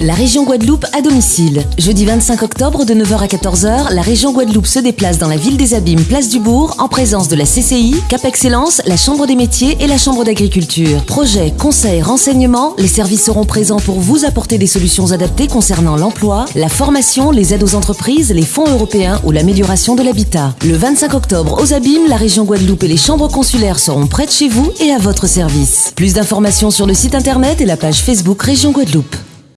La région Guadeloupe à domicile. Jeudi 25 octobre de 9h à 14h, la région Guadeloupe se déplace dans la ville des Abîmes, place du Bourg, en présence de la CCI, Cap Excellence, la Chambre des métiers et la Chambre d'agriculture. Projets, conseils, renseignements, les services seront présents pour vous apporter des solutions adaptées concernant l'emploi, la formation, les aides aux entreprises, les fonds européens ou l'amélioration de l'habitat. Le 25 octobre aux Abîmes, la région Guadeloupe et les chambres consulaires seront prêtes chez vous et à votre service. Plus d'informations sur le site internet et la page Facebook Région Guadeloupe.